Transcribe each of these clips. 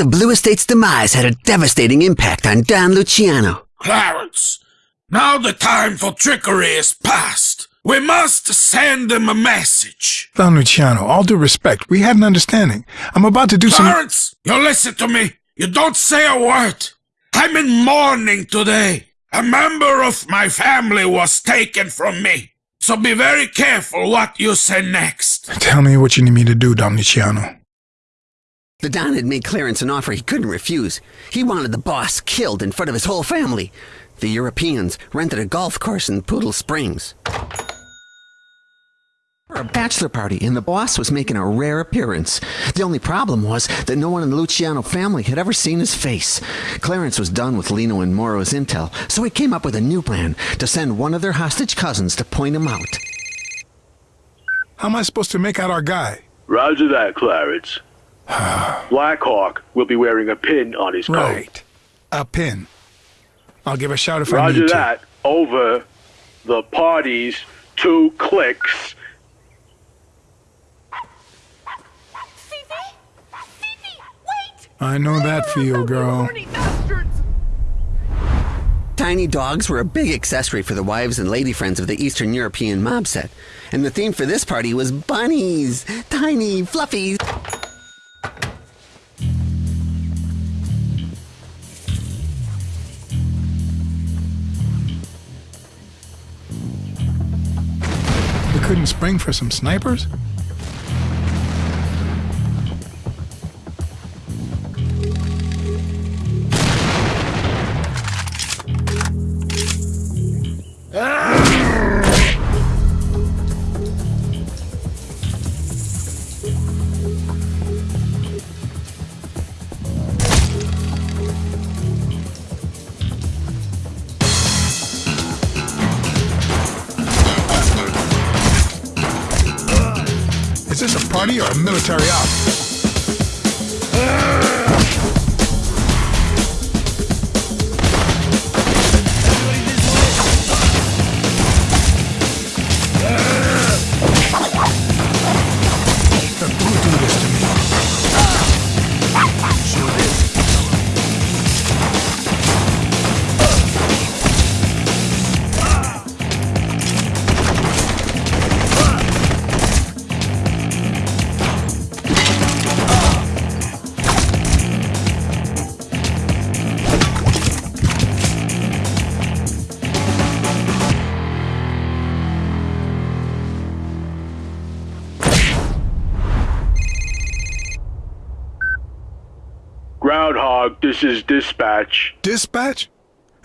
of Blue Estate's demise had a devastating impact on Don Luciano. Clarence, now the time for trickery is past. We must send them a message. Don Luciano, all due respect, we had an understanding. I'm about to do some... Clarence, you listen to me. You don't say a word. I'm in mourning today. A member of my family was taken from me. So be very careful what you say next. Tell me what you need me to do, Don Luciano. The Don had made Clarence an offer he couldn't refuse. He wanted the boss killed in front of his whole family. The Europeans rented a golf course in Poodle Springs. For a bachelor party, and the boss was making a rare appearance. The only problem was that no one in the Luciano family had ever seen his face. Clarence was done with Lino and Moro's intel, so he came up with a new plan to send one of their hostage cousins to point him out. How am I supposed to make out our guy? Roger that, Clarence. Blackhawk will be wearing a pin on his coat. Right. A pin. I'll give a shout if I Roger need to. that. Over the party's two clicks. Fifi? Fifi, wait! I know that feel, girl. Tiny dogs were a big accessory for the wives and lady friends of the Eastern European mob set. And the theme for this party was bunnies. Tiny, fluffy. Spring for some snipers? This a party or a military op? This is dispatch. Dispatch?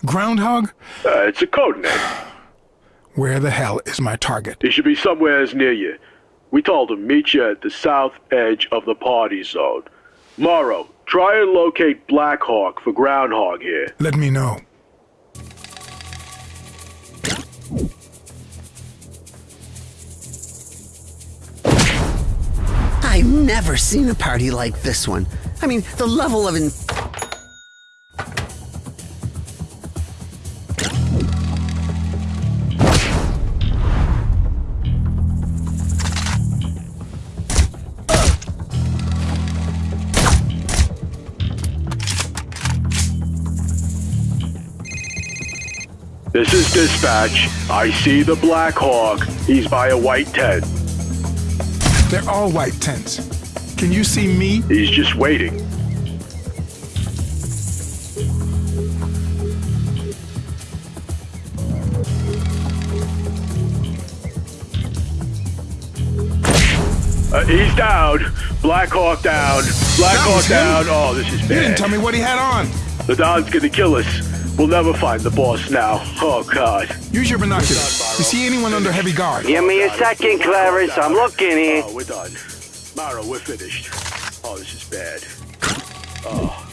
Groundhog? Uh, it's a code name. Where the hell is my target? He should be somewhere near you. We told him meet you at the south edge of the party zone. Morrow, try and locate Blackhawk for Groundhog here. Let me know. I've never seen a party like this one. I mean, the level of Dispatch. I see the Black Hawk. He's by a white tent. They're all white tents. Can you see me? He's just waiting. Uh, he's down. Black Hawk down. Blackhawk was him? down. Oh, this is bad. You didn't tell me what he had on. The Don's gonna kill us. We'll never find the boss now. Oh, God. Use your binoculars. You see anyone under heavy guard? Give me a second, Clarence. I'm looking here. Oh, we're done. Mara, we're finished. Oh, this is bad. Get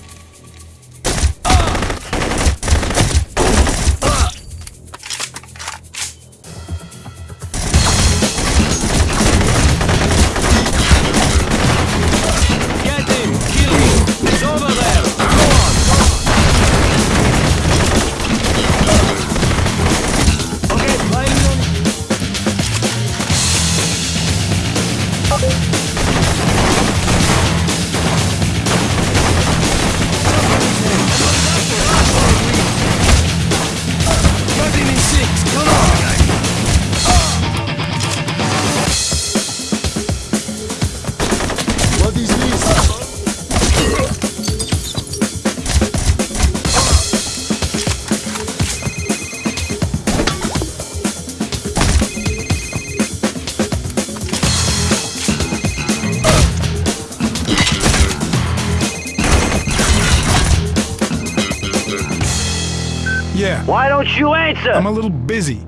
Yeah, Why don't you answer? I'm a little busy.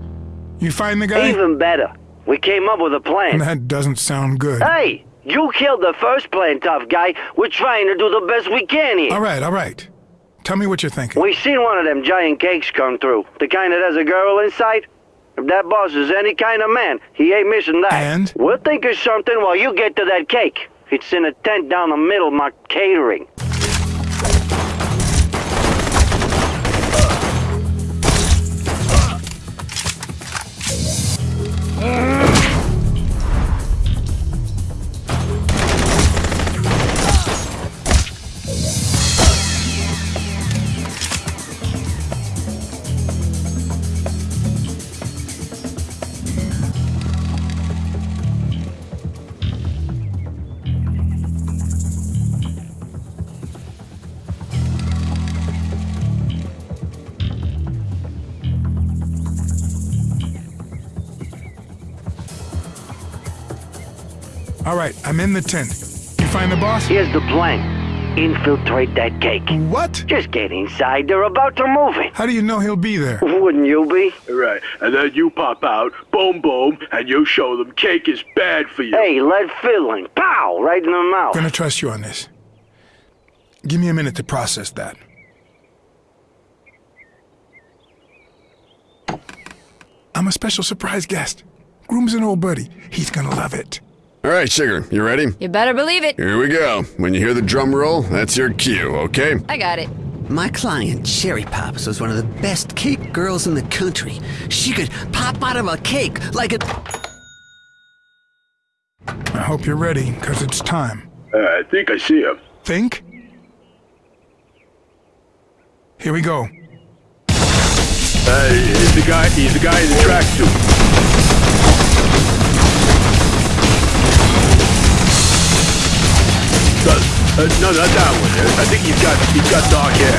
You find the guy? Even better. We came up with a plan. That doesn't sound good. Hey, you killed the first plan, tough guy. We're trying to do the best we can here. All right, all right. Tell me what you're thinking. We seen one of them giant cakes come through. The kind that has a girl inside. If that boss is any kind of man, he ain't missing that. And? We'll think of something while you get to that cake. It's in a tent down the middle, my catering. All right, I'm in the tent. You find the boss? Here's the plan. Infiltrate that cake. What? Just get inside. They're about to move it. How do you know he'll be there? Wouldn't you be? Right, and then you pop out, boom, boom, and you show them cake is bad for you. Hey, lead filling. Pow! Right in the mouth. gonna trust you on this. Give me a minute to process that. I'm a special surprise guest. Groom's an old buddy. He's gonna love it. All right, Sugar, you ready? You better believe it. Here we go. When you hear the drum roll, that's your cue, okay? I got it. My client, Cherry Popz, was one of the best cake girls in the country. She could pop out of a cake like a. I hope you're ready, because it's time. Uh, I think I see him. Think? Here we go. Uh, he's the guy. He's the guy in the tracksuit. Uh, no, not that one. Uh, I think he's got he's got dark hair.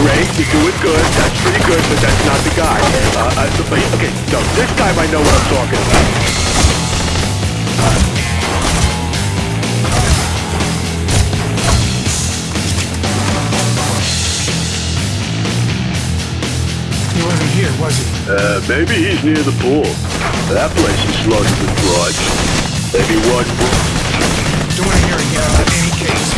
Great, you're doing good. That's pretty good, but that's not the guy. Uh, uh, but, okay, no, this time I know what I'm talking about. Wasn't here, was he? Uh, maybe he's near the pool. That place is flooded with broads. Maybe one. Don't want to hear again about any case.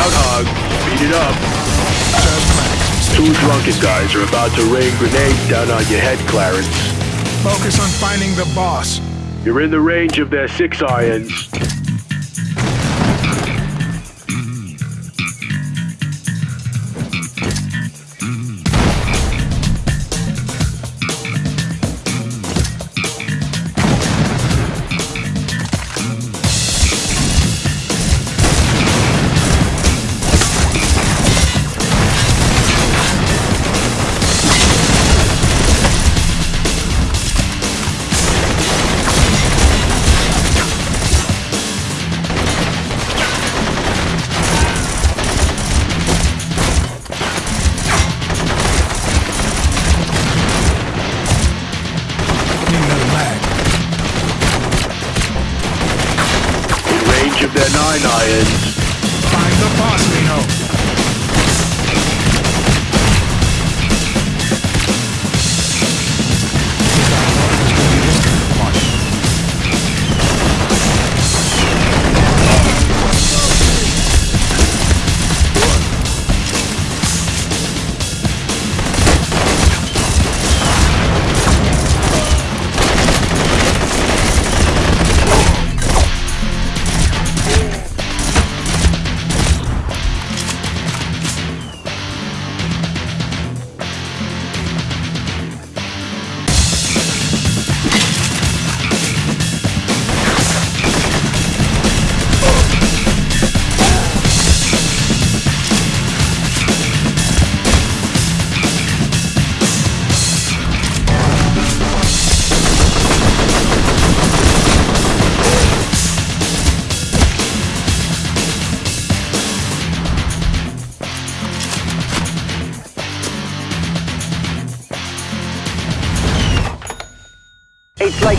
Groundhog, speed it up. Two drunken guys are about to rain grenades down on your head, Clarence. Focus on finding the boss. You're in the range of their six irons.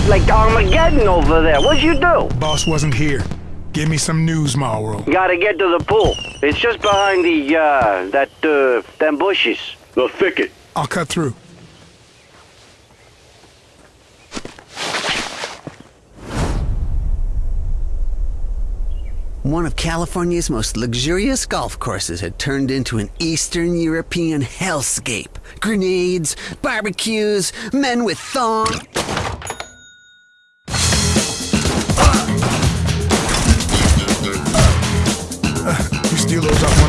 It's like like Armageddon over there. What'd you do? Boss wasn't here. Give me some news, Mauro. Gotta get to the pool. It's just behind the, uh, that, uh, them bushes. The thicket. I'll cut through. One of California's most luxurious golf courses had turned into an Eastern European hellscape. Grenades, barbecues, men with thongs. You steal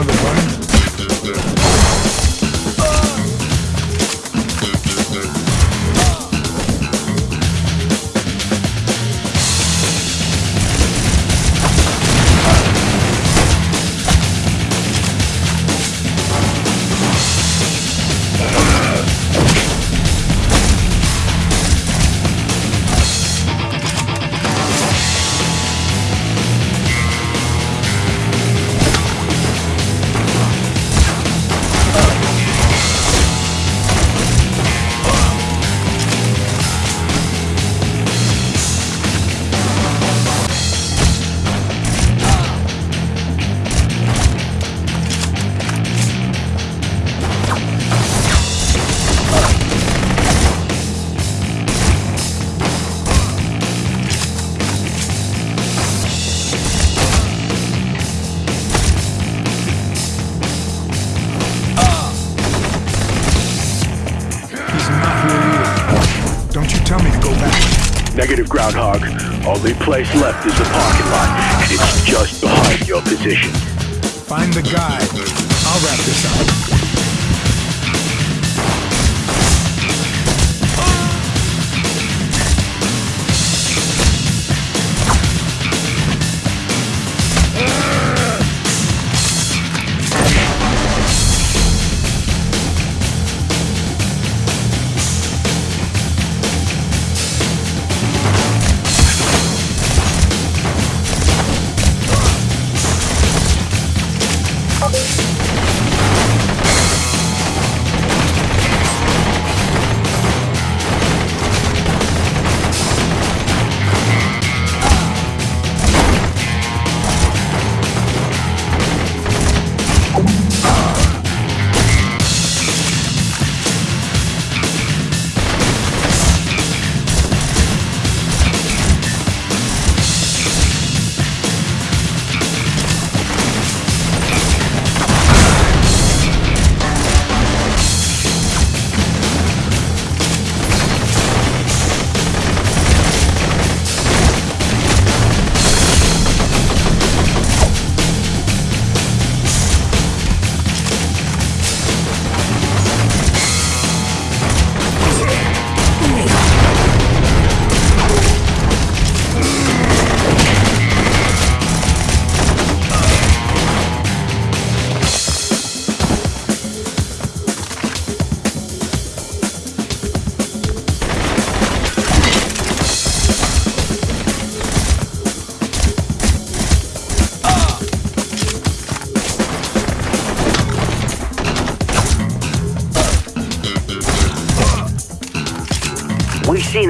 Groundhog. Only place left is the parking lot, and it's just behind your position. Find the guy. I'll wrap this up.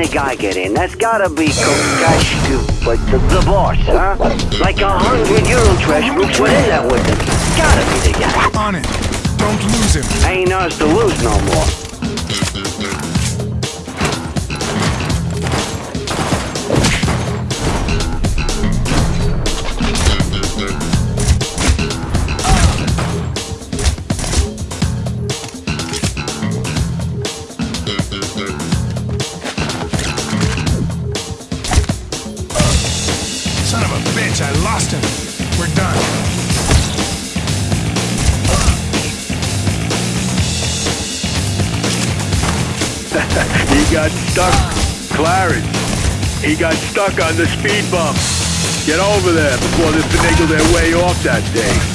A guy get in. That's gotta be Kokash, but the, the boss, huh? Like a hundred Euro trash groups went in that with him. Gotta be the guy. On it. Don't lose him. Ain't ours to lose no more. Stuck on the speed bump. Get over there before they finagle their way off that thing.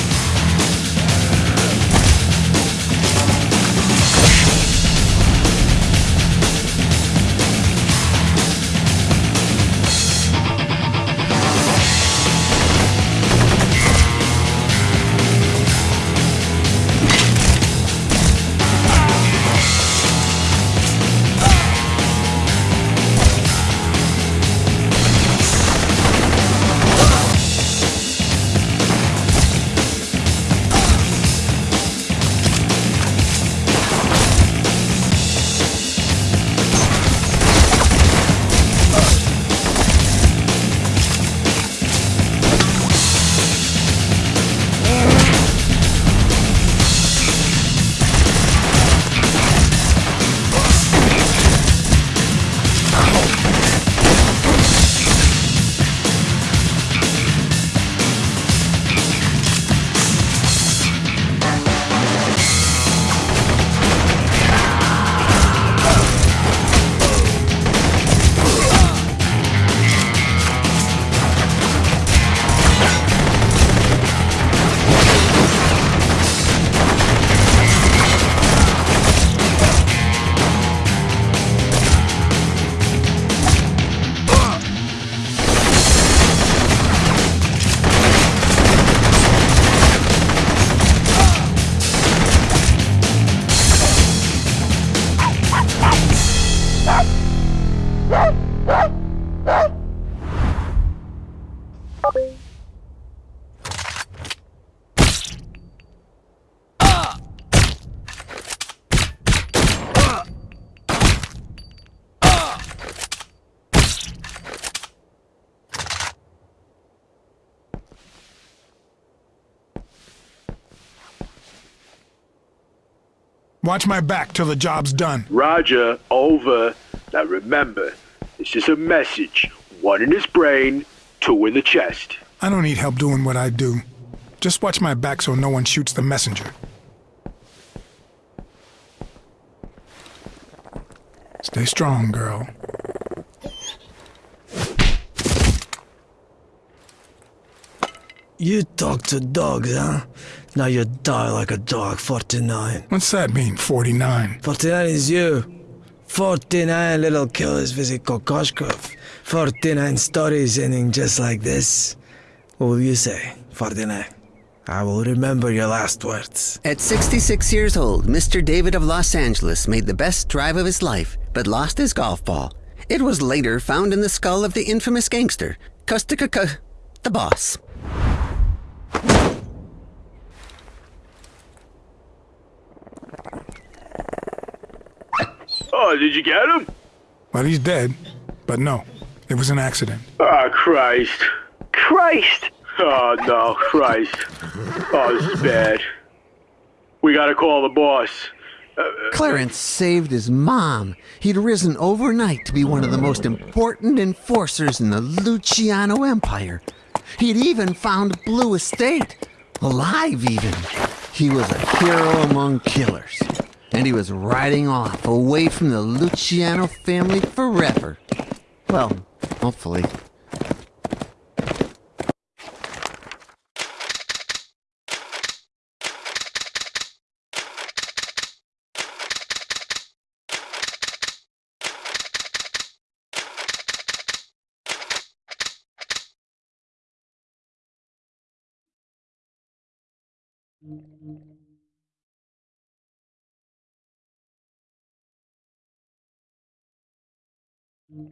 Watch my back till the job's done. Roger, over. Now remember, this is a message. One in his brain, two in the chest. I don't need help doing what I do. Just watch my back so no one shoots the messenger. Stay strong, girl. You talk to dogs, huh? Now you die like a dog, 49. What's that mean, 49? 49 is you. 49 little killers visit Kokoshkov. 49 stories ending just like this. What will you say, 49? I will remember your last words. At 66 years old, Mr. David of Los Angeles made the best drive of his life, but lost his golf ball. It was later found in the skull of the infamous gangster, Kustikaka, the boss. Oh, did you get him? Well, he's dead. But no, it was an accident. Oh, Christ. Christ! Oh, no, Christ. Oh, this is bad. We gotta call the boss. Uh, uh, Clarence saved his mom. He'd risen overnight to be one of the most important enforcers in the Luciano Empire. He'd even found Blue Estate. Alive, even. He was a hero among killers and he was riding off away from the Luciano family forever. Well, hopefully. Thank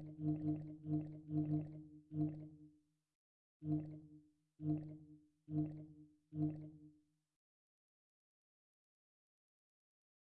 you.